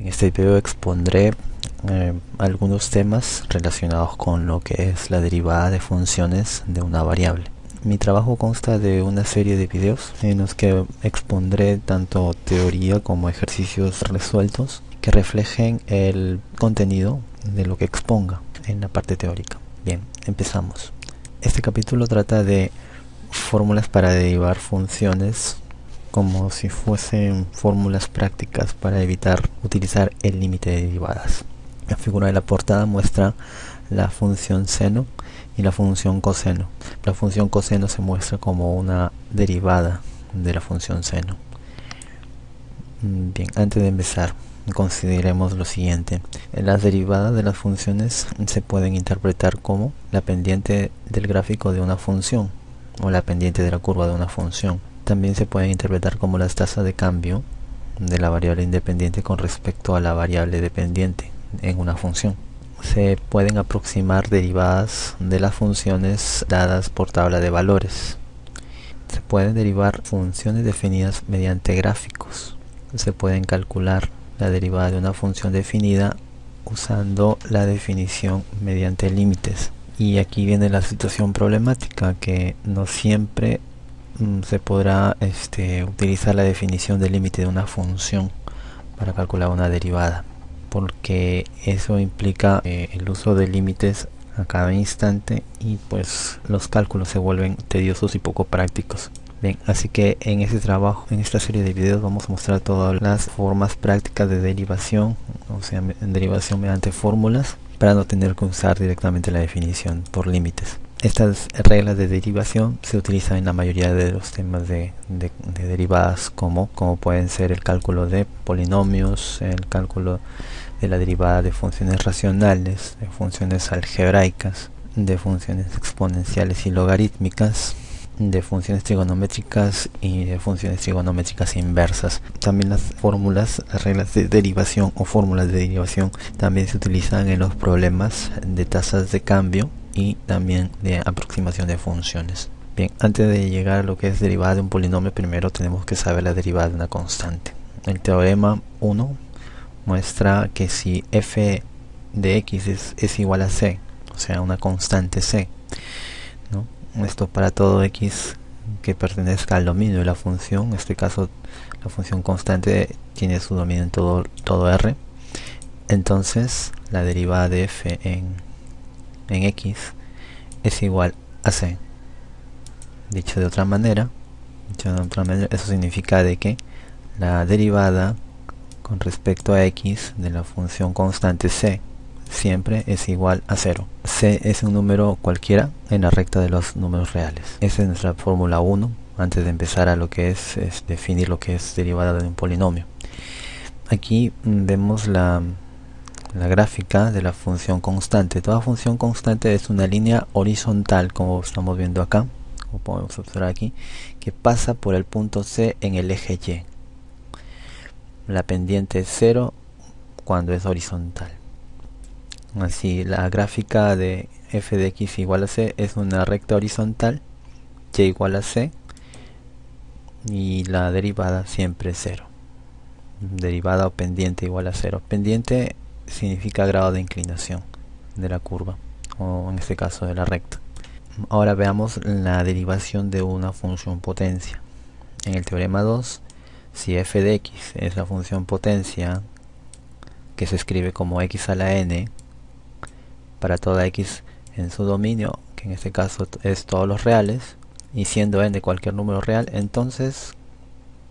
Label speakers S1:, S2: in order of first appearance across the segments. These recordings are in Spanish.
S1: En este video expondré eh, algunos temas relacionados con lo que es la derivada de funciones de una variable. Mi trabajo consta de una serie de videos en los que expondré tanto teoría como ejercicios resueltos que reflejen el contenido de lo que exponga en la parte teórica. Bien, empezamos. Este capítulo trata de fórmulas para derivar funciones como si fuesen fórmulas prácticas para evitar utilizar el límite de derivadas. La figura de la portada muestra la función seno y la función coseno. La función coseno se muestra como una derivada de la función seno. Bien, antes de empezar, consideremos lo siguiente. Las derivadas de las funciones se pueden interpretar como la pendiente del gráfico de una función o la pendiente de la curva de una función. También se pueden interpretar como las tasas de cambio de la variable independiente con respecto a la variable dependiente en una función. Se pueden aproximar derivadas de las funciones dadas por tabla de valores. Se pueden derivar funciones definidas mediante gráficos. Se pueden calcular la derivada de una función definida usando la definición mediante límites. Y aquí viene la situación problemática que no siempre se podrá este, utilizar la definición del límite de una función para calcular una derivada porque eso implica eh, el uso de límites a cada instante y pues los cálculos se vuelven tediosos y poco prácticos. Bien, así que en este trabajo, en esta serie de videos vamos a mostrar todas las formas prácticas de derivación, o sea, derivación mediante fórmulas para no tener que usar directamente la definición por límites. Estas reglas de derivación se utilizan en la mayoría de los temas de, de, derivadas como, como pueden ser el cálculo de polinomios, el cálculo de la derivada de funciones racionales, de funciones algebraicas, de funciones exponenciales y logarítmicas, de funciones trigonométricas y de funciones trigonométricas inversas. También las fórmulas, las reglas de derivación o fórmulas de derivación también se utilizan en los problemas de tasas de cambio y también de aproximación de funciones. Bien, antes de llegar a lo que es derivada de un polinomio, primero tenemos que saber la derivada de una constante. El teorema 1 muestra que si f de x es, es igual a c, o sea, una constante c, ¿no? esto para todo x que pertenezca al dominio de la función en este caso la función constante tiene su dominio en todo, todo r entonces la derivada de f en, en x es igual a c dicho de otra manera dicho de otra manera eso significa de que la derivada con respecto a x de la función constante c siempre es igual a 0. C es un número cualquiera en la recta de los números reales. Esa es nuestra fórmula 1 antes de empezar a lo que es, definir lo que es derivada de un polinomio. Aquí mm, vemos la, la gráfica de la función constante. Toda función constante es una línea horizontal como estamos viendo acá, como podemos observar aquí, que pasa por el punto C en el eje Y. La pendiente es 0 cuando es horizontal. Así, la gráfica de f de x igual a c es una recta horizontal, y igual a c, y la derivada siempre es 0. Derivada o pendiente igual a 0. Pendiente significa grado de inclinación de la curva, o en este caso de la recta. Ahora veamos la derivación de una función potencia. En el teorema 2, si f de x es la función potencia que se escribe como x a la n, para toda x en su dominio, que en este caso es todos los reales, y siendo n cualquier número real, entonces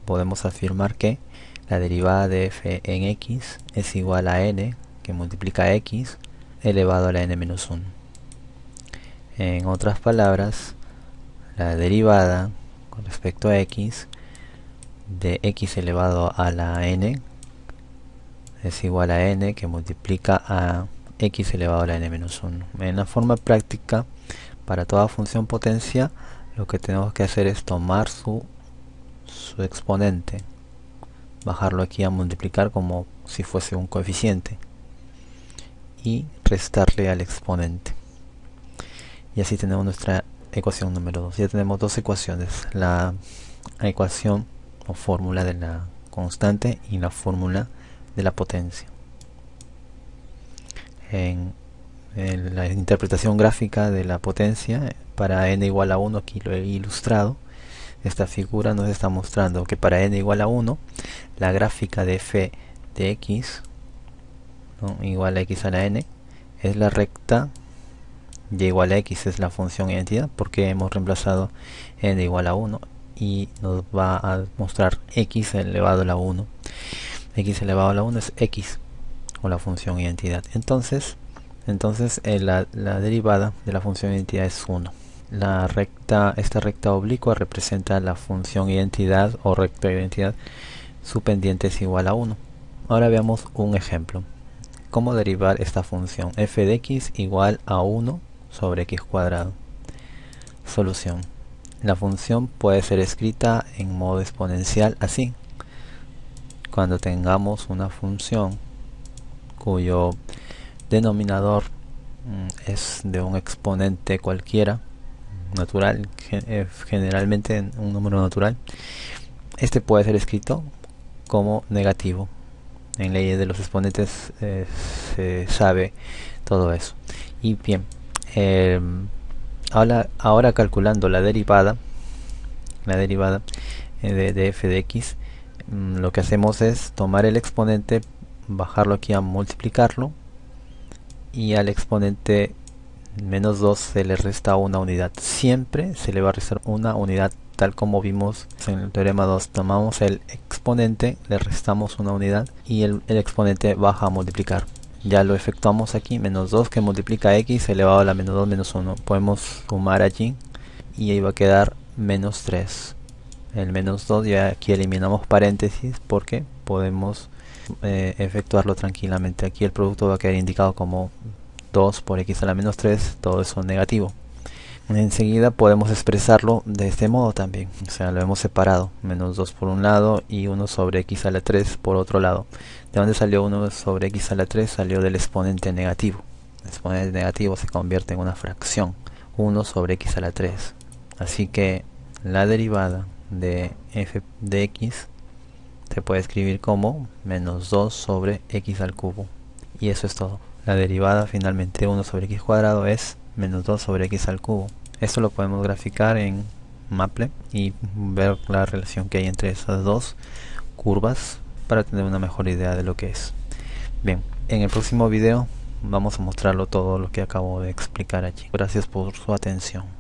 S1: podemos afirmar que la derivada de f en x es igual a n, que multiplica x, elevado a la n menos 1. En otras palabras, la derivada con respecto a x de x elevado a la n es igual a n que multiplica a x elevado a la n menos 1. En la forma práctica, para toda función potencia, lo que tenemos que hacer es tomar su, su exponente, bajarlo aquí a multiplicar como si fuese un coeficiente y restarle al exponente. Y así tenemos nuestra ecuación número 2. Ya tenemos dos ecuaciones, la ecuación o fórmula de la constante y la fórmula de la potencia. En, la interpretación gráfica de la potencia para n igual a 1, aquí lo he ilustrado, esta figura nos está mostrando que para n igual a 1, la gráfica de f de x igual a x a la n es la recta y igual a x es la función identidad porque hemos reemplazado n igual a 1 y nos va a mostrar x elevado a la 1 x elevado a la 1 es x o la función identidad. Entonces entonces eh, la, la, derivada de la función identidad es 1 la recta esta recta oblicua representa la función identidad o recta identidad su pendiente es igual a 1 ahora veamos un ejemplo cómo derivar esta función f de x igual a 1 sobre x cuadrado solución la función puede ser escrita en modo exponencial así. Cuando tengamos una función cuyo denominador mm, es de un exponente cualquiera, natural, eh, generalmente un número natural, este puede ser escrito como negativo. En leyes de los exponentes eh, se sabe todo eso. Y bien, eh, ahora, ahora calculando la derivada la derivada eh, de, f de x mm, lo que hacemos es tomar el exponente bajarlo aquí a multiplicarlo y al exponente menos 2 se le resta una unidad. Siempre se le va a restar una unidad tal como vimos en el teorema 2 tomamos el exponente le restamos una unidad y el, exponente baja a multiplicar. Ya lo efectuamos aquí menos 2 que multiplica x elevado a la menos 2 menos 1 podemos sumar allí y ahí va a quedar menos 3 el menos 2 ya aquí eliminamos paréntesis porque podemos eh, efectuarlo tranquilamente. Aquí el producto va a quedar indicado como 2 por x a la menos 3 todo eso negativo. Enseguida podemos expresarlo de este modo también o sea lo hemos separado menos 2 por un lado y 1 sobre x a la 3 por otro lado. De dónde salió 1 sobre x a la 3 salió del exponente negativo. El exponente negativo se convierte en una fracción 1 sobre x a la 3 así que la derivada de f de x se puede escribir como menos 2 sobre x al cubo. Y eso es todo la derivada finalmente de 1 sobre x cuadrado es menos 2 sobre x al cubo esto lo podemos graficar en Maple y ver la relación que hay entre esas dos curvas para tener una mejor idea de lo que es. Bien, en el próximo video vamos a mostrarlo todo lo que acabo de explicar allí. Gracias por su atención.